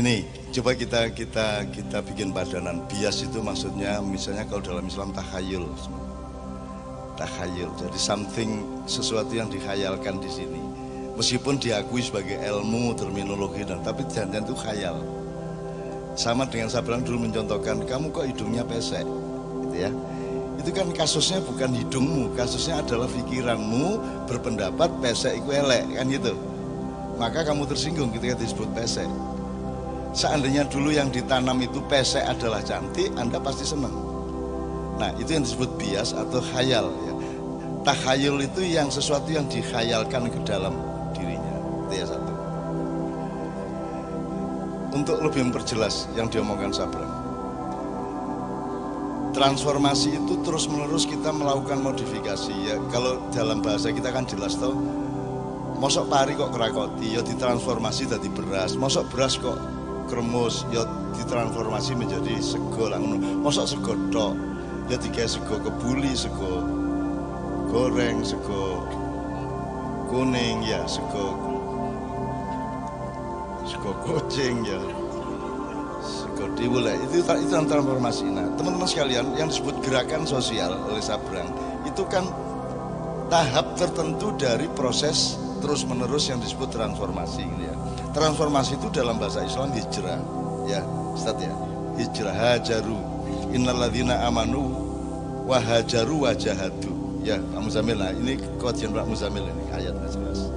gini, coba kita kita kita bikin padanan. Bias itu maksudnya misalnya kalau dalam Islam takhayul. Takhayul. Jadi something sesuatu yang dikhayalkan di sini. Meskipun diakui sebagai ilmu, terminologi dan tapi jangan itu khayal. Sama dengan saya bilang dulu mencontohkan, kamu kok hidungnya pesek, gitu ya. Itu kan kasusnya bukan hidungmu, kasusnya adalah pikiranmu berpendapat pesek itu elek, kan gitu. Maka kamu tersinggung ketika disebut pesek. Seandainya dulu yang ditanam itu pesek adalah cantik, Anda pasti senang. Nah, itu yang disebut bias atau khayal ya. Takhayul itu yang sesuatu yang dikhayalkan ke dalam dirinya. Itu ya satu. Untuk lebih memperjelas yang diomongkan Sabra transformasi itu terus menerus kita melakukan modifikasi ya kalau dalam bahasa kita kan jelas tau mosok pari kok kerakoti ya ditransformasi jadi beras mosok beras kok kremus ya ditransformasi menjadi sego lah mosok sego tok ya tiga sego kebuli sego goreng sego kuning ya sego sego kucing ya boleh itu itu transformasi. Nah teman-teman sekalian yang disebut gerakan sosial oleh Sabrang itu kan tahap tertentu dari proses terus menerus yang disebut transformasi gitu ya transformasi itu dalam bahasa Islam hijrah ya Ustaz ya. Hijrah hajaru. Innalladzina amanu wa hajaru wa jahadu. Ya Pak Muzamil. Nah ini kajian Pak Muzamil ini ayatnya jelas.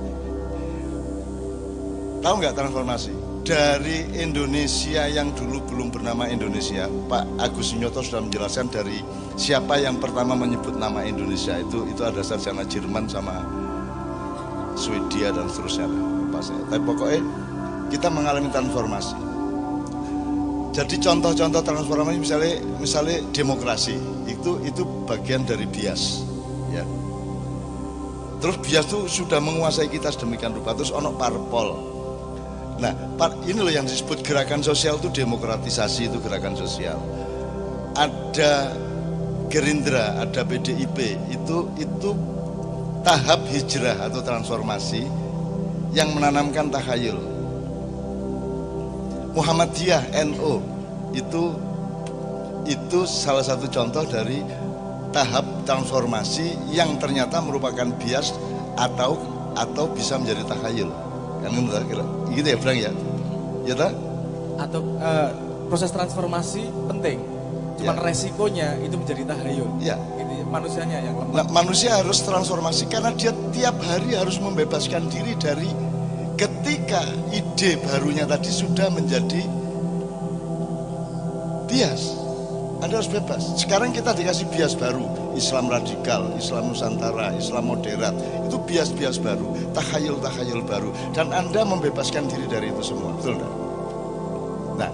Tahu nggak transformasi? Dari Indonesia yang dulu belum bernama Indonesia Pak Agus Nyoto sudah menjelaskan dari siapa yang pertama menyebut nama Indonesia itu itu ada sarjana Jerman sama Swedia dan seterusnya. Lupa saya. Tapi pokoknya kita mengalami transformasi jadi contoh-contoh transformasi misalnya misalnya demokrasi itu itu bagian dari bias ya terus bias itu sudah menguasai kita sedemikian rupa terus ono parpol Nah, ini loh yang disebut gerakan sosial itu demokratisasi itu gerakan sosial. Ada Gerindra, ada PDIP, itu itu tahap hijrah atau transformasi yang menanamkan takhayul. Muhammadiyah NO itu itu salah satu contoh dari tahap transformasi yang ternyata merupakan bias atau atau bisa menjadi takhayul. Kan kira? Gitu ya Frank ya? Ya tak? Atau uh, proses transformasi penting cuman ya. resikonya itu menjadi tahayul ya. Ini manusianya yang lemah. Nah, manusia harus transformasi karena dia tiap hari harus membebaskan diri dari ketika ide barunya tadi sudah menjadi bias anda harus bebas. Sekarang kita dikasih bias baru, Islam radikal, Islam Nusantara, Islam moderat. Itu bias-bias baru, takhayul-takhayul baru. Dan Anda membebaskan diri dari itu semua. Betul enggak? Nah,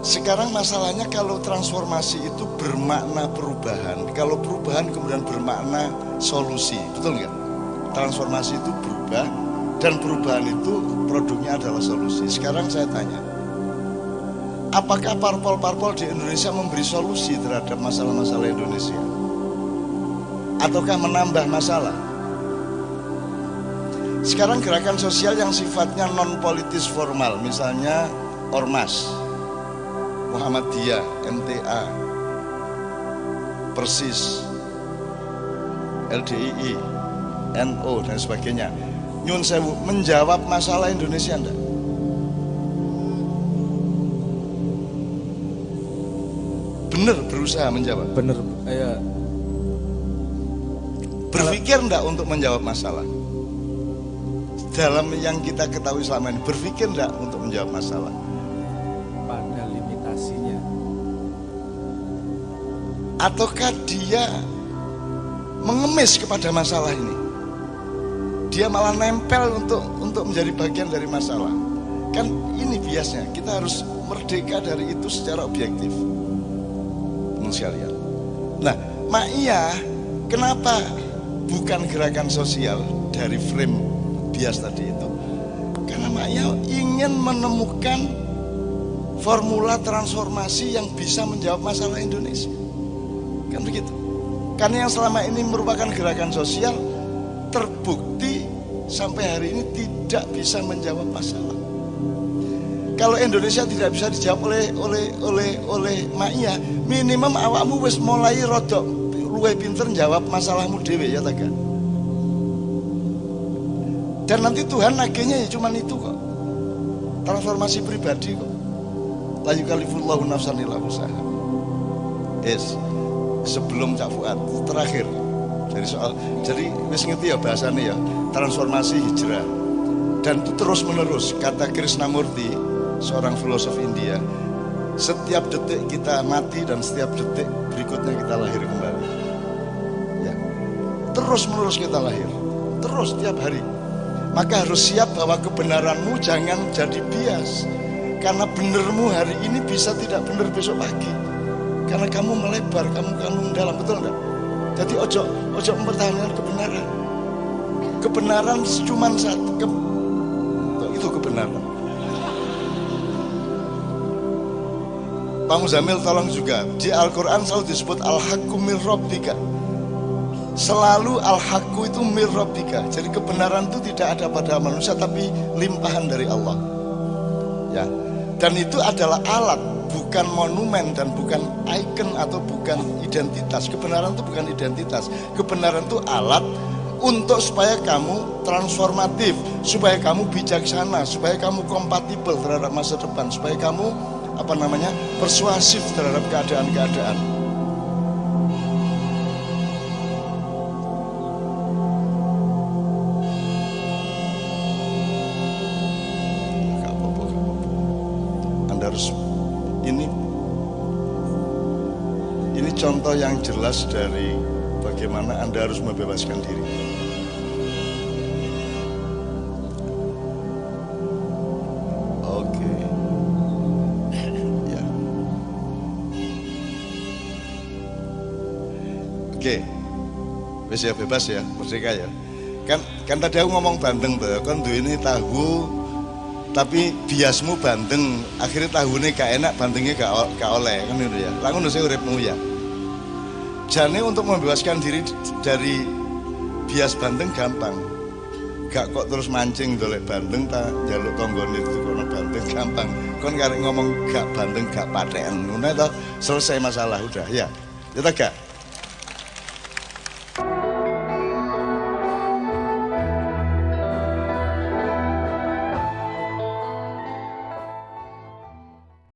sekarang masalahnya kalau transformasi itu bermakna perubahan. Kalau perubahan kemudian bermakna solusi. Betul enggak? Transformasi itu berubah dan perubahan itu produknya adalah solusi. Sekarang saya tanya, apakah parpol-parpol di Indonesia memberi solusi terhadap masalah-masalah Indonesia? Ataukah menambah masalah? Sekarang gerakan sosial yang sifatnya non politis formal, misalnya Ormas, Muhammadiyah, MTA, Persis, LDII, NO dan sebagainya. Nyun sewu menjawab masalah Indonesia enggak? benar berusaha menjawab? Benar ya berpikir enggak untuk menjawab masalah? Dalam yang kita ketahui selama ini berpikir enggak untuk menjawab masalah? Pada limitasinya. Ataukah dia mengemis kepada masalah ini dia malah nempel untuk untuk menjadi bagian dari masalah kan ini biasanya kita harus merdeka dari itu secara objektif teman sekalian. Nah, Ma'iyah kenapa bukan gerakan sosial dari frame bias tadi itu? Karena Ma'iyah ingin menemukan formula transformasi yang bisa menjawab masalah Indonesia. Kan begitu. Karena yang selama ini merupakan gerakan sosial terbukti sampai hari ini tidak bisa menjawab masalah. kalau Indonesia tidak bisa dijawab oleh oleh oleh oleh Ma'iyah minimum awakmu wis mulai rodok luwe pinter jawab masalahmu dewe ya tak dan nanti Tuhan nagihnya ya cuman itu kok. Transformasi pribadi kok. Layu kalifullahu nafsan usaha yes sebelum Cak Fuad terakhir jadi soal jadi wis ngerti ya bahasanya ya transformasi hijrah. Dan itu terus menerus kata Krishnamurti seorang filosof India setiap detik kita mati dan setiap detik berikutnya kita lahir kembali. Ya. Terus menerus kita lahir. Terus setiap hari. Maka harus siap bahwa kebenaranmu jangan jadi bias. Karena benermu hari ini bisa tidak benar besok pagi. Karena kamu melebar kamu kamu dalam betul enggak jadi ojo ojo mempertahankan kebenaran. Kebenaran cuma satu ke, itu kebenaran? Pak Muzamil tolong juga. Di Al-Quran selalu disebut Al-Hakku mir Rabbika. Selalu Al-Hakku itu mir Rabbika. Jadi kebenaran itu tidak ada pada manusia tapi limpahan dari Allah. Ya. Dan itu adalah alat bukan monumen dan bukan icon atau bukan identitas kebenaran itu bukan identitas kebenaran itu alat untuk supaya kamu transformatif supaya kamu bijaksana supaya kamu kompatibel terhadap masa depan supaya kamu apa namanya persuasif terhadap keadaan-keadaan. Ini ini contoh yang jelas dari bagaimana Anda harus membebaskan diri. Oke. Wis ya bebas ya, merdeka ya. Kan kan tadi aku ngomong bandeng tuh, kan ini tahu tapi biasmu bandeng, akhirnya tahunya gak enak, bandengnya gak, gak oleh kan itu ya. Lalu nusa uripmu ya. Jadi untuk membebaskan diri dari bias bandeng gampang. Gak kok terus mancing dolek bandeng tak jaluk tonggone itu kono bandeng gampang. Kon karek ngomong gak bandeng gak paten. Ngono selesai masalah udah ya. Ya gak?